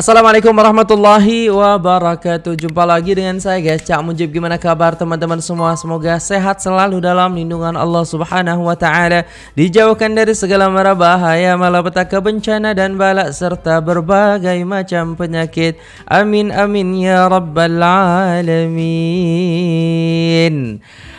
Assalamualaikum warahmatullahi wabarakatuh. Jumpa lagi dengan saya guys. Cak Mujib Gimana kabar teman-teman semua? Semoga sehat selalu dalam lindungan Allah subhanahu wa ta'ala. Dijauhkan dari segala mara bahaya Malapetaka bencana dan balak Serta berbagai macam penyakit. Amin amin ya rabbal alamin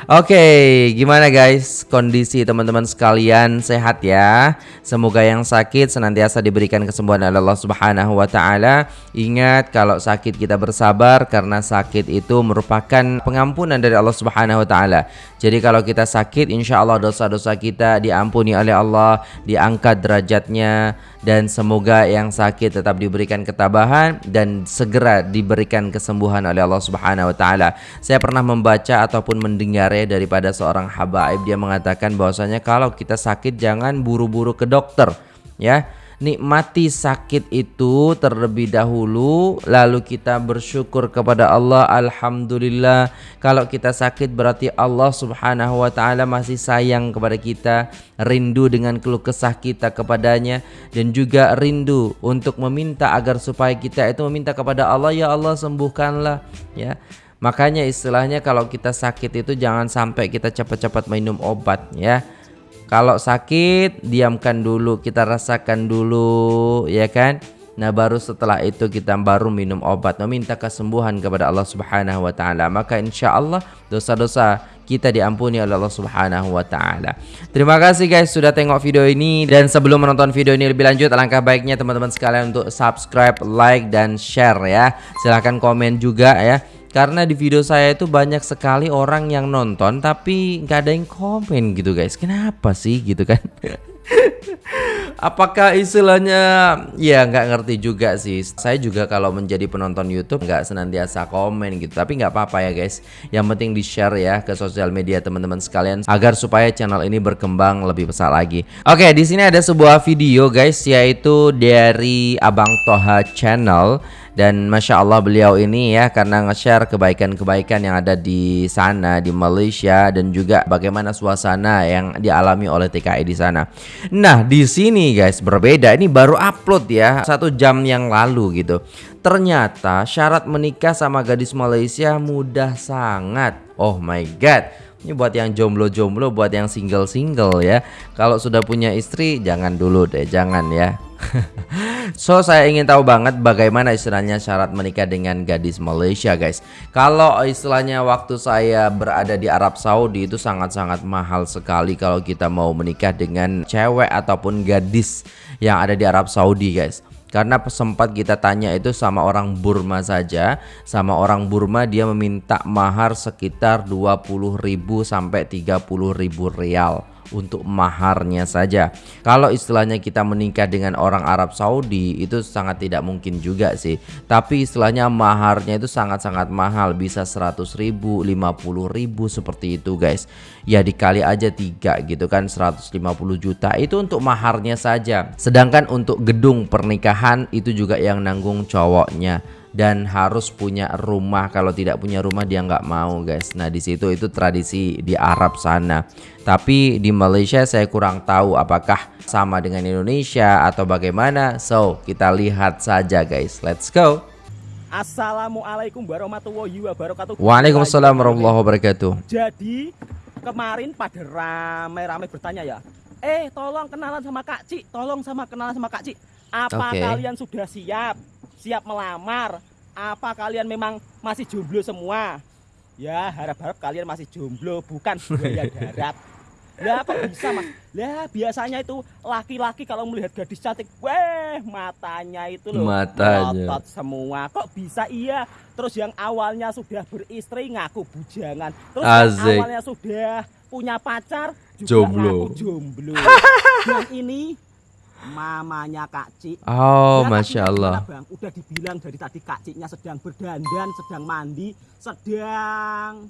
Oke, gimana guys kondisi teman-teman sekalian sehat ya? Semoga yang sakit senantiasa diberikan kesembuhan oleh Allah Subhanahu wa taala. Ingat kalau sakit kita bersabar karena sakit itu merupakan pengampunan dari Allah Subhanahu wa taala. Jadi kalau kita sakit insya Allah dosa-dosa kita diampuni oleh Allah, diangkat derajatnya dan semoga yang sakit tetap diberikan ketabahan dan segera diberikan kesembuhan oleh Allah Subhanahu wa taala. Saya pernah membaca ataupun mendengar ya daripada seorang habaib. Dia mengatakan bahwasanya kalau kita sakit jangan buru-buru ke dokter ya. Nikmati sakit itu terlebih dahulu lalu kita bersyukur kepada Allah. Alhamdulillah. Kalau kita sakit berarti Allah Subhanahu wa taala masih sayang kepada kita rindu dengan keluh kesah kita kepadanya dan juga rindu untuk meminta agar supaya kita itu meminta kepada Allah ya Allah sembuhkanlah ya Makanya istilahnya kalau kita sakit itu jangan sampai kita cepat-cepat minum obat ya. Kalau sakit, diamkan dulu, kita rasakan dulu, ya kan? Nah, baru setelah itu kita baru minum obat, meminta kesembuhan kepada Allah Subhanahu wa taala. Maka insya Allah dosa-dosa kita diampuni oleh Allah Subhanahu wa taala. Terima kasih guys sudah tengok video ini dan sebelum menonton video ini lebih lanjut alangkah baiknya teman-teman sekalian untuk subscribe, like dan share ya. Silahkan komen juga ya karena di video saya itu banyak sekali orang yang nonton tapi nggak ada yang komen gitu guys kenapa sih gitu kan Apakah istilahnya ya nggak ngerti juga sih. Saya juga kalau menjadi penonton YouTube nggak senantiasa komen gitu. Tapi nggak apa-apa ya guys. Yang penting di share ya ke sosial media teman-teman sekalian agar supaya channel ini berkembang lebih besar lagi. Oke di sini ada sebuah video guys yaitu dari Abang Toha Channel dan masya Allah beliau ini ya karena nge-share kebaikan-kebaikan yang ada di sana di Malaysia dan juga bagaimana suasana yang dialami oleh TKI di sana. Nah di sini guys berbeda ini baru upload ya satu jam yang lalu gitu. Ternyata syarat menikah sama gadis Malaysia mudah sangat. Oh my god. Ini buat yang jomblo-jomblo, buat yang single-single ya. Kalau sudah punya istri jangan dulu deh, jangan ya. so saya ingin tahu banget bagaimana istilahnya syarat menikah dengan gadis Malaysia guys. Kalau istilahnya waktu saya berada di Arab Saudi itu sangat-sangat mahal sekali kalau kita mau menikah dengan cewek ataupun gadis yang ada di Arab Saudi guys. Karena sempat kita tanya itu sama orang Burma saja. Sama orang Burma dia meminta mahar sekitar 20.000 sampai 30.000 rial untuk maharnya saja. Kalau istilahnya kita menikah dengan orang Arab Saudi itu sangat tidak mungkin juga sih. Tapi istilahnya maharnya itu sangat-sangat mahal, bisa 100 ribu, 50 ribu seperti itu guys. Ya dikali aja tiga gitu kan 150 juta itu untuk maharnya saja. Sedangkan untuk gedung pernikahan itu juga yang nanggung cowoknya dan harus punya rumah. Kalau tidak punya rumah dia nggak mau guys. Nah di situ itu tradisi di Arab sana. Tapi di Malaysia saya kurang tahu apakah sama dengan Indonesia atau bagaimana. So kita lihat saja guys. Let's go. Assalamualaikum warahmatullahi wabarakatuh. Waalaikumsalam warahmatullahi wabarakatuh. Jadi kemarin pada rame-rame bertanya ya Eh tolong kenalan sama Kak Cik Tolong sama kenalan sama Kak Cik. Apa okay. kalian sudah siap siap melamar apa kalian memang masih jomblo semua ya harap-harap kalian masih jomblo bukan buaya darat Ya kok bisa mas? Ya biasanya itu laki-laki kalau melihat gadis cantik, weh matanya itu loh matanya semua. Kok bisa iya? Terus yang awalnya sudah beristri ngaku bujangan, terus yang awalnya sudah punya pacar juga jomblo. ngaku jomblo. yang ini mamanya Kak Cik. Oh, ya, Masya Allah. Bang? Udah dibilang dari tadi Kak Ciknya sedang berdandan, sedang mandi, sedang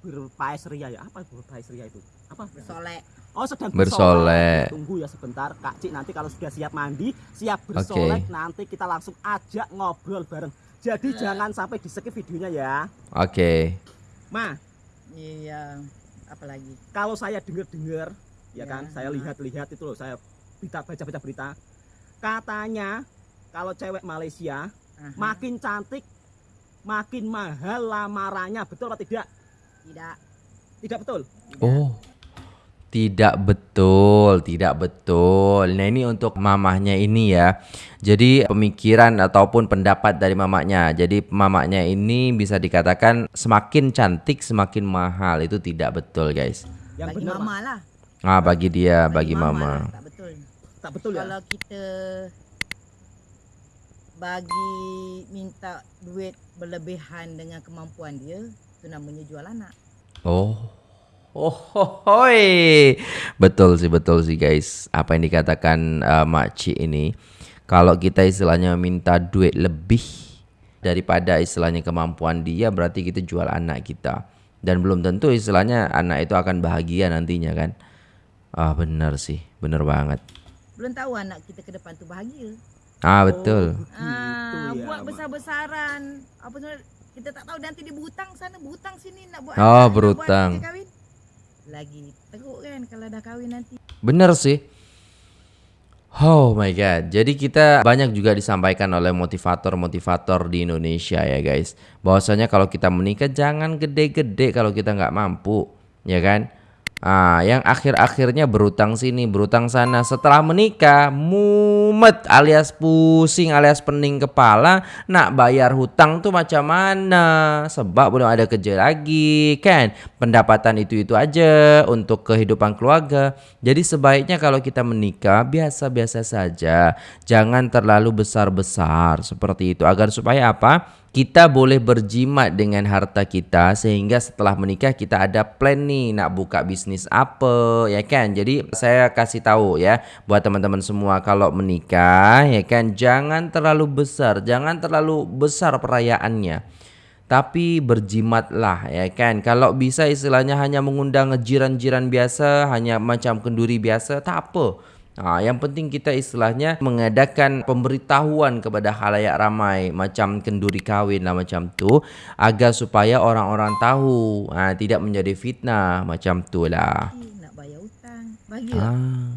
berpaes ria ya. Apa berpaes ria itu? Apa? Bersolek. Oh, sedang bersolek. Tunggu ya sebentar, Kak Cik nanti kalau sudah siap mandi, siap bersolek, okay. nanti kita langsung ajak ngobrol bareng. Jadi uh. jangan sampai di skip videonya ya. Oke. Okay. Ma. Iya, apalagi. Kalau saya dengar-dengar, ya, ya kan, saya lihat-lihat itu loh, saya berita baca-baca berita katanya kalau cewek Malaysia Aha. makin cantik makin mahal lamarannya betul atau tidak Tidak. tidak betul Oh. Tidak betul, tidak betul. Nah, ini untuk mamahnya ini ya. Jadi pemikiran ataupun pendapat dari mamanya. Jadi mamanya ini bisa dikatakan semakin cantik semakin mahal. Itu tidak betul, guys. yang bagi benar mama lah. Ah, bagi dia, bagi mama. Tak betul. betul ya Kalau kita bagi minta duit berlebihan dengan kemampuan dia, itu namanya jual anak. Oh. Oh, hoi. Betul sih, betul sih guys. Apa yang dikatakan uh, Makcik ini. Kalau kita istilahnya minta duit lebih daripada istilahnya kemampuan dia, berarti kita jual anak kita. Dan belum tentu istilahnya anak itu akan bahagia nantinya kan. Ah, benar sih. Benar banget. Belum tahu anak kita ke depan tu bahagia. Ah, betul. Ah, Gitu ya, buat besar-besaran. Apa sebenarnya kita tak tahu nanti dia berhutang sana, berhutang sini nak buat Oh, anak, nak buat berhutang. kerja kahwin. Lagi teruk kan kalau dah kahwin nanti. Bener sih. Oh my god. Jadi kita banyak juga disampaikan oleh motivator-motivator di Indonesia ya guys. Bahwasanya kalau kita menikah jangan gede-gede kalau kita nggak mampu, ya kan? Ah, yang akhir-akhirnya berutang sini, berutang sana. Setelah menikah, mumet alias pusing alias pening kepala, nak bayar hutang tuh macam mana? Sebab belum ada kerja lagi, kan? Pendapatan itu-itu aja untuk kehidupan keluarga. Jadi sebaiknya kalau kita menikah biasa-biasa saja, jangan terlalu besar-besar seperti itu agar supaya apa? Kita boleh berjimat dengan harta kita sehingga setelah menikah kita ada plan nih nak buka bisnis apa ya kan? Jadi saya kasih tahu ya buat teman-teman semua kalau menikah ya kan? Jangan terlalu besar jangan terlalu besar perayaannya. Tapi berjimatlah ya kan? Kalau bisa istilahnya hanya mengundang jiran-jiran biasa hanya macam kenduri biasa tak apa Nah, yang penting kita istilahnya mengadakan pemberitahuan kepada halayak ramai macam kenduri kawin lah macam tu agar supaya orang-orang tahu ah, tidak menjadi fitnah macam tu lah. Nak bayar hutang. Bahagia. Ah,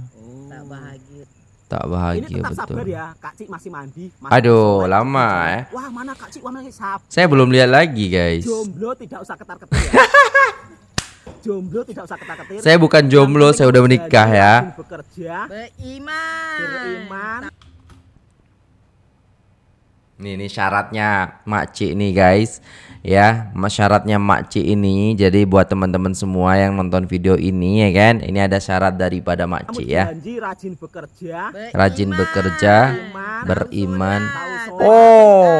Tak bahagia. tak ini bahagia tetap betul. sabar ya Kak Cik masih mandi masih Aduh, sholat, lama, masih eh. wah mana Kak Cik wah masih sabar Saya belum lihat lagi guys. jomblo tidak usah ketar-ketir ya jomblo tidak usah ketar-ketir Saya bukan jomblo, saya udah menikah rajin ya. bekerja. Beriman. beriman. Nih, ini syaratnya makcik nih guys. Ya syaratnya makcik ini jadi buat teman-teman semua yang nonton video ini ya kan? Ini ada syarat daripada kamu makcik ya. janji rajin bekerja. Rajin bekerja beriman. beriman. Oh.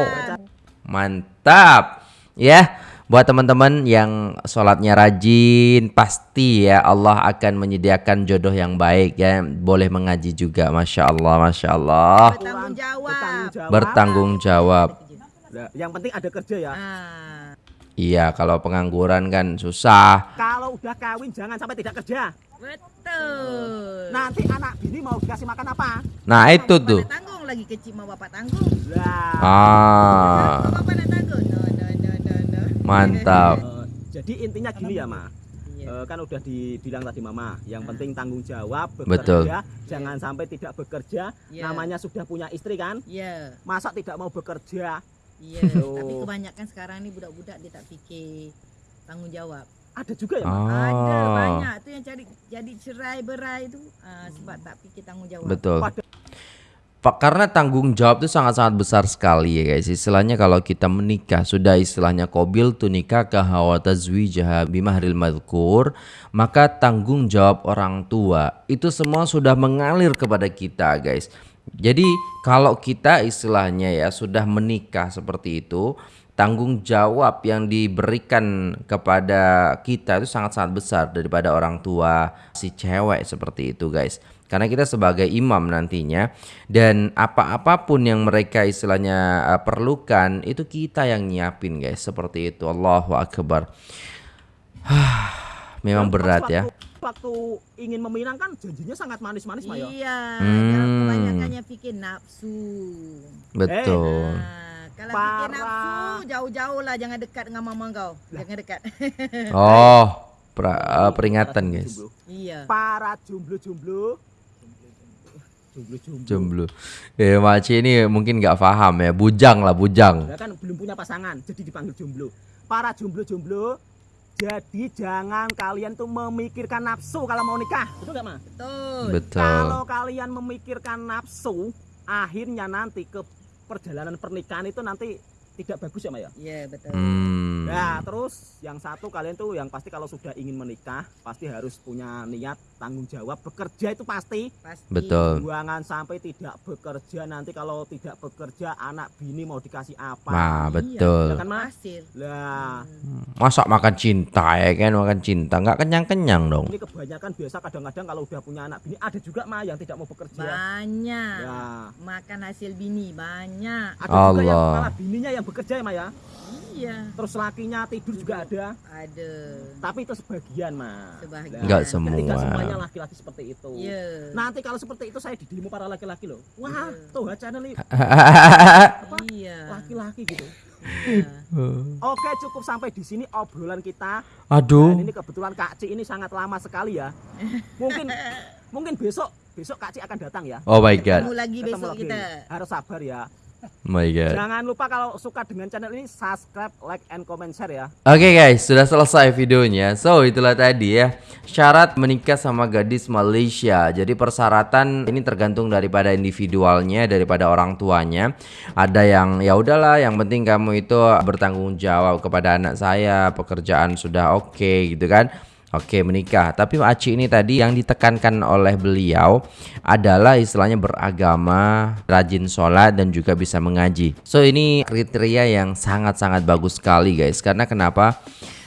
mantap. Ya buat teman-teman yang sholatnya rajin pasti ya Allah akan menyediakan jodoh yang baik ya. Boleh mengaji juga masya Allah masya Allah. Bertanggung jawab. bertanggung jawab. Yang penting ada kerja ya. Ah, iya kalau pengangguran kan susah. Kalau udah kawin jangan sampai tidak kerja. Betul. nanti anak bini mau dikasih makan apa? Nah itu tuh. tanggung lagi kecil mau bapak tanggung. lah. Ah. Bapak mantap Eh, jadi intinya gini ya ma Iya. Eh, kan udah dibilang tadi mama yang penting tanggung jawab bekerja Betul. jangan sampai tidak bekerja Iya. namanya sudah punya istri kan Iya. masa tidak mau bekerja Iya. Oh. Tapi kebanyakan sekarang ni budak-budak dia tak fikir tanggung jawab. ada juga ya ma Ada banyak tu yang cari jadi cerai berai tu ah, sebab tak fikir tanggung jawab. betul Pada- karena tanggung jawab itu sangat-sangat besar sekali ya guys. Istilahnya kalau kita menikah sudah istilahnya qabil tu nikah hawa tazwijaha bimahril madhkur, maka tanggung jawab orang tua itu semua sudah mengalir kepada kita guys. Jadi kalau kita istilahnya ya sudah menikah seperti itu, tanggung jawab yang diberikan kepada kita itu sangat-sangat besar daripada orang tua si cewek seperti itu guys. Karena kita sebagai imam nantinya dan apa-apapun yang mereka istilahnya uh, perlukan itu kita yang nyiapin guys. Seperti itu. Allahu akbar. Memang berat ya. waktu, ingin meminang kan janjinya sangat manis-manis ma ya? Iya, Hmm. jangan kebanyakan nafsu. betul. Ah, kalau fikir Parah. nafsu, jauh-jauh lah jangan dekat dengan mama kau. Jangan dekat. oh pra- uh, peringatan guys Jomblo. iya. para jomblo-jomblo jomblo-jomblo. Jomblo. Eh, Maci ini mungkin nggak paham ya. Bujang lah, bujang. Ya kan belum punya pasangan, jadi dipanggil jomblo. Para jomblo-jomblo, jadi jangan kalian tuh memikirkan nafsu kalau mau nikah. Betul nggak, Ma? Betul. Betul. Kalau kalian memikirkan nafsu, akhirnya nanti ke perjalanan pernikahan itu nanti tidak bagus ya, Ma ya? Iya, betul. Hmm. Nah, terus yang satu kalian tuh yang pasti kalau sudah ingin menikah, pasti harus punya niat tanggung jawab bekerja itu pasti. Pasti. Betul. Jangan sampai tidak bekerja nanti kalau tidak bekerja anak bini mau dikasih apa? Nah, Iya. betul. Ya kan. Lah, Masa makan cinta ya kan makan cinta nggak kenyang-kenyang dong. ini kebanyakan biasa kadang-kadang kalau udah punya anak bini ada juga mah yang tidak mau bekerja. Banyak. Ya, Makan hasil bini banyak. ada juga yang Allah. malah bininya yang bekerja ya, Ma ya. Iya, Terus lakinya tidur juga ada, ada. tapi itu sebagian, Ma. Sebagian. Nggak Nah, semua. Tidak semuanya laki-laki seperti itu. Iya. Nanti kalau seperti itu saya di demo para laki-laki loh. Wah, Iya. tuh channel ini Iya. laki-laki gitu. iya. Oke, cukup sampai di sini obrolan kita. Aduh. Dan ini kebetulan Kak Ci ini sangat lama sekali ya. Mungkin mungkin besok besok Kak Ci akan datang ya. Oh my god. Ketemu lagi Ketemu besok lagi. kita. Harus sabar ya. My god. Jangan lupa kalau suka dengan channel ini subscribe, like, and comment share ya. Oke guys, sudah selesai videonya. So, itulah tadi ya. Syarat menikah sama gadis Malaysia. Jadi persyaratan ini tergantung daripada individualnya, daripada orang tuanya. Ada yang ya udahlah, yang penting kamu itu bertanggung jawab kepada anak saya, pekerjaan sudah oke gitu kan. Oke menikah. Tapi Aci ini tadi yang ditekankan oleh beliau Adalah istilahnya beragama Rajin sholat dan juga bisa mengaji. So ini kriteria yang sangat-sangat bagus sekali guys. Karena kenapa?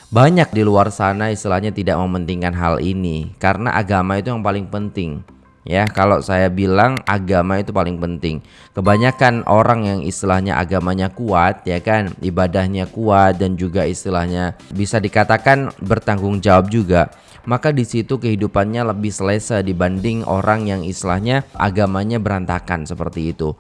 Banyak di luar sana istilahnya tidak mementingkan hal ini. Karena agama itu yang paling penting Ya, kalau saya bilang agama itu paling penting. Kebanyakan orang yang istilahnya agamanya kuat, ya kan, ibadahnya kuat dan juga istilahnya bisa dikatakan bertanggung jawab juga. Maka di situ kehidupannya lebih selesa dibanding orang yang istilahnya agamanya berantakan seperti itu.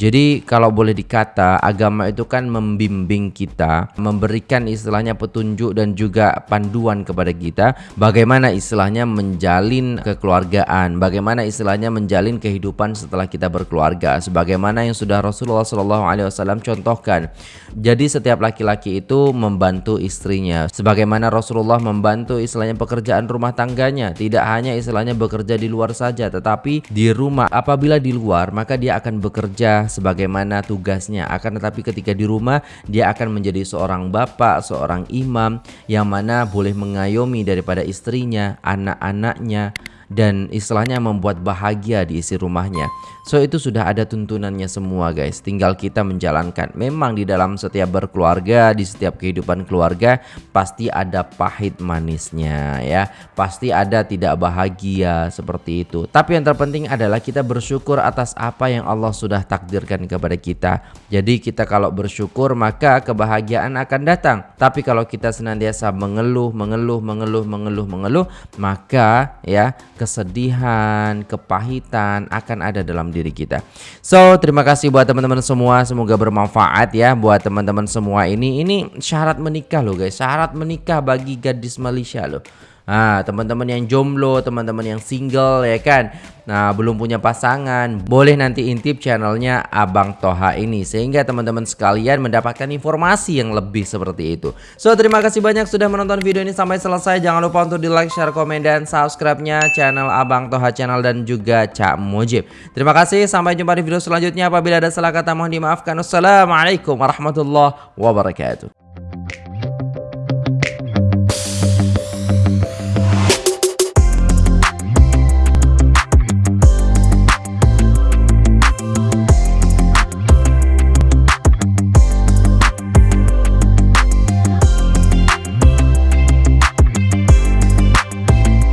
Jadi kalau boleh dikata agama itu kan membimbing kita, memberikan istilahnya petunjuk dan juga panduan kepada kita bagaimana istilahnya menjalin kekeluargaan, bagaimana istilahnya menjalin kehidupan setelah kita berkeluarga sebagaimana yang sudah Rasulullah SAW contohkan. Jadi setiap laki-laki itu membantu istrinya sebagaimana Rasulullah membantu istilahnya pekerjaan rumah tangganya, tidak hanya istilahnya bekerja di luar saja tetapi di rumah. Apabila di luar maka dia akan bekerja sebagaimana tugasnya. Akan tetapi ketika di rumah dia akan menjadi seorang bapak, seorang imam yang mana boleh mengayomi daripada istrinya, anak-anaknya dan istilahnya membuat bahagia di isi rumahnya. So itu sudah ada tuntunannya semua guys. Tinggal kita menjalankan. Memang di dalam setiap berkeluarga, di setiap kehidupan keluarga pasti ada pahit manisnya ya. Pasti ada tidak bahagia seperti itu. Tapi yang terpenting adalah kita bersyukur atas apa yang Allah sudah takdirkan kepada kita. Jadi kita kalau bersyukur maka kebahagiaan akan datang. Tapi kalau kita senantiasa mengeluh, mengeluh, mengeluh, mengeluh, mengeluh, maka ya kesedihan, kepahitan akan ada dalam diri kita. So, terima kasih buat teman-teman semua, semoga bermanfaat ya buat teman-teman semua ini. Ini syarat menikah loh guys, syarat menikah bagi gadis Malaysia loh. Nah, teman-teman yang jomblo, teman-teman yang single ya kan. Nah, belum punya pasangan, boleh nanti intip channelnya Abang Toha ini sehingga teman-teman sekalian mendapatkan informasi yang lebih seperti itu. So, terima kasih banyak sudah menonton video ini sampai selesai. Jangan lupa untuk di like, share, komen dan subscribe-nya channel Abang Toha channel dan juga Cak Mujib. Terima kasih, sampai jumpa di video selanjutnya. Apabila ada salah kata mohon dimaafkan. Wassalamualaikum warahmatullahi wabarakatuh.